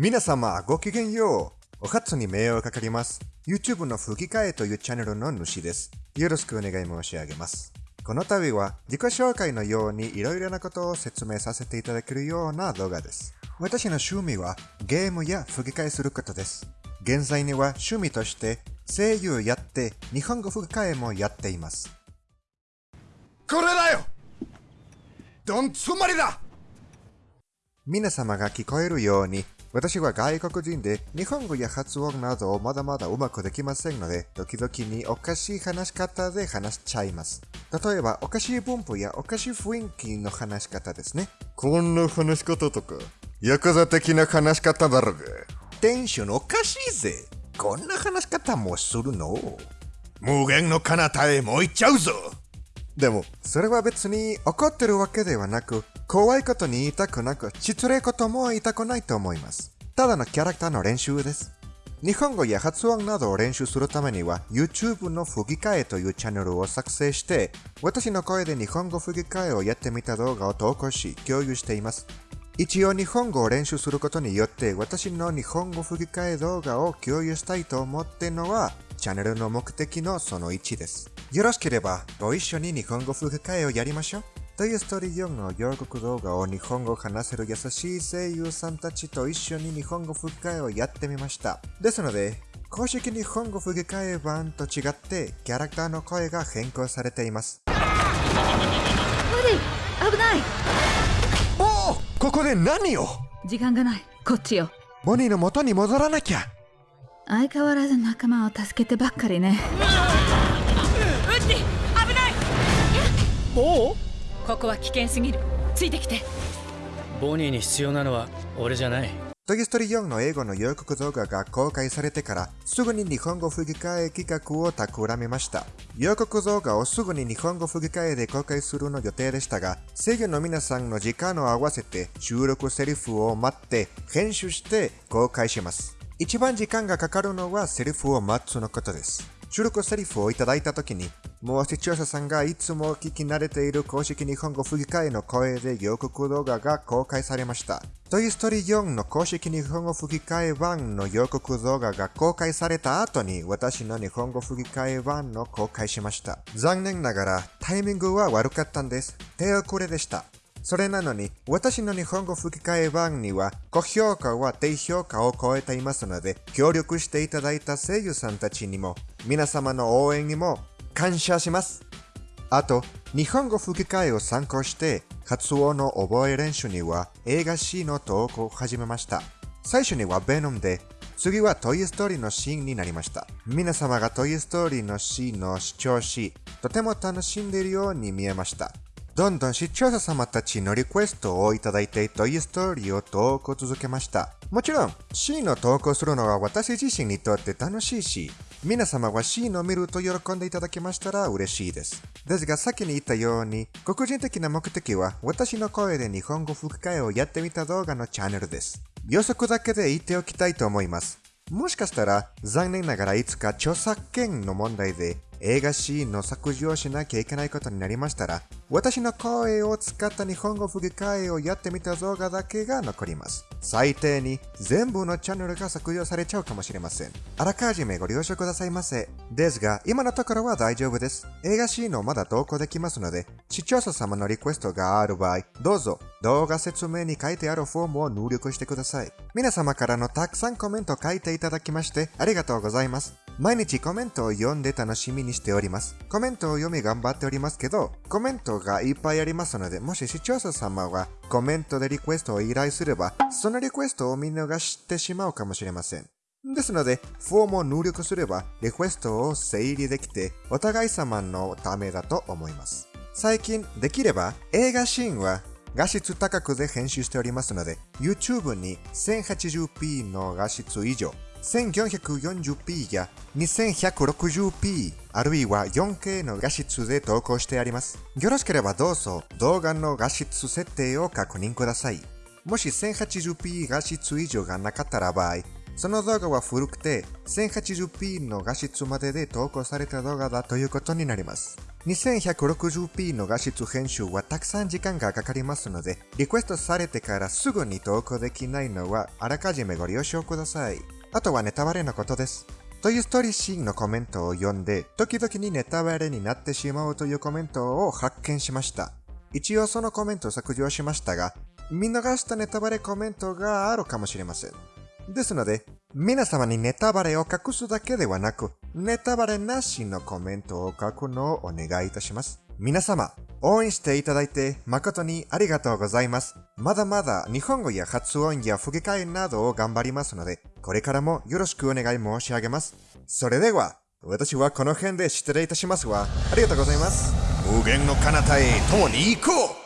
皆様ごきげんよう。お初に迷惑かかります。YouTube の吹き替えというチャンネルの主です。よろしくお願い申し上げます。この度は自己紹介のようにいろいろなことを説明させていただけるような動画です。私の趣味はゲームや吹き替えすることです。現在には趣味として声優やって日本語吹き替えもやっています。これだよどんつまりだ皆様が聞こえるように、私は外国人で日本語や発音などをまだまだうまくできませんので、時々におかしい話し方で話しちゃいます。例えば、おかしい文法やおかしい雰囲気の話し方ですね。こんな話し方とか、ヤクザ的な話し方だろが。テンションおかしいぜ。こんな話し方もするの？無限の彼方へもう行っちゃうぞでも、それは別に怒ってるわけではなく、怖いことに言いたくなく、失礼ことも言いたくないと思います。ただのキャラクターの練習です。日本語や発音などを練習するためには、YouTube の吹き替えというチャンネルを作成して、私の声で日本語吹き替えをやってみた動画を投稿し、共有しています。一応日本語を練習することによって、私の日本語吹き替え動画を共有したいと思っているのは、チャンネルの目的のその1です。よろしければ、ご一緒に日本語吹き替えをやりましょう。トイ・ストーリー4の予告動画を日本語を話せる優しい声優さんたちと一緒に日本語吹き替えをやってみました。ですので、公式日本語吹き替え版と違って、キャラクターの声が変更されています。無理危ない。おおここで何を？時間がない。こっちよ。ボニーの元に戻らなきゃ。相変わらず仲間を助けてばっかりねここは危険すぎるついてきてボニーに必要なのは俺じゃないトイ・ストーリー4の英語の予告動画が公開されてからすぐに日本語吹き替え企画を企みました。予告動画をすぐに日本語吹き替えで公開するの予定でしたが、声優の皆さんの時間を合わせて収録セリフを待って編集して公開します。一番時間がかかるのはセリフを待つのことです。収録セリフをいただいたときに、もう視聴者さんがいつも聞き慣れている公式日本語吹き替えの声で予告動画が公開されました。トイ・ストーリー4の公式日本語吹き替え版の予告動画が公開された後に私の日本語吹き替え版の公開しました。残念ながらタイミングは悪かったんです。手遅れでした。それなのに、私の日本語吹き替え版には、高評価は低評価を超えていますので、協力していただいた声優さんたちにも、皆様の応援にも感謝します。あと、日本語吹き替えを参考して、発音の覚え練習には映画 C の投稿を始めました。最初にはベノムで、次はトイ・ストーリーのシーンになりました。皆様がトイ・ストーリーのシーンを視聴し、とても楽しんでいるように見えました。どんどん視聴者様たちのリクエストをいただいてトイ・ストーリーを投稿続けました。もちろん、シーンを投稿するのは私自身にとって楽しいし、皆様は C のを見ると喜んでいただけましたら嬉しいです。ですが先に言ったように、黒人的な目的は私の声で日本語吹き替えをやってみた動画のチャンネルです。予測だけで言っておきたいと思います。もしかしたら残念ながらいつか著作権の問題で映画シーンの削除をしなきゃいけないことになりましたら、私の声を使った日本語吹き替えをやってみた動画だけが残ります。最低に全部のチャンネルが削除されちゃうかもしれません。あらかじめご了承くださいませ。ですが、今のところは大丈夫です。映画シーンをまだ投稿できますので、視聴者様のリクエストがある場合、どうぞ動画説明に書いてあるフォームを入力してください。皆様からのたくさんコメント書いていただきましてありがとうございます。毎日コメントを読んで楽しみにしております。コメントを読み頑張っておりますけど、コメントがいっぱいありますので、もし視聴者様はコメントでリクエストを依頼すれば、そのリクエストを見逃してしまうかもしれません。ですので、フォームを入力すれば、リクエストを整理できて、お互い様のためだと思います。最近、できれば、映画シーンは画質高くで編集しておりますので、YouTube に 1080p の画質以上、1440p や 2160p あるいは 4K の画質で投稿してあります。よろしければどうぞ動画の画質設定を確認ください。もし 1080p 画質以上がなかったら場合、その動画は古くて 1080p の画質までで投稿された動画だということになります。2160p の画質編集はたくさん時間がかかりますので、リクエストされてからすぐに投稿できないのはあらかじめご了承ください。あとはネタバレのことです。というストーリーシーンのコメントを読んで、時々にネタバレになってしまうというコメントを発見しました。一応そのコメントを削除しましたが、見逃したネタバレコメントがあるかもしれません。ですので、皆様にネタバレを隠すだけではなく、ネタバレなしのコメントを書くのをお願いいたします。皆様、応援していただいて誠にありがとうございます。まだまだ日本語や発音や吹き替えなどを頑張りますので、これからもよろしくお願い申し上げます。それでは、私はこの辺で失礼いたしますわ。ありがとうございます。無限の彼方へ共に行こう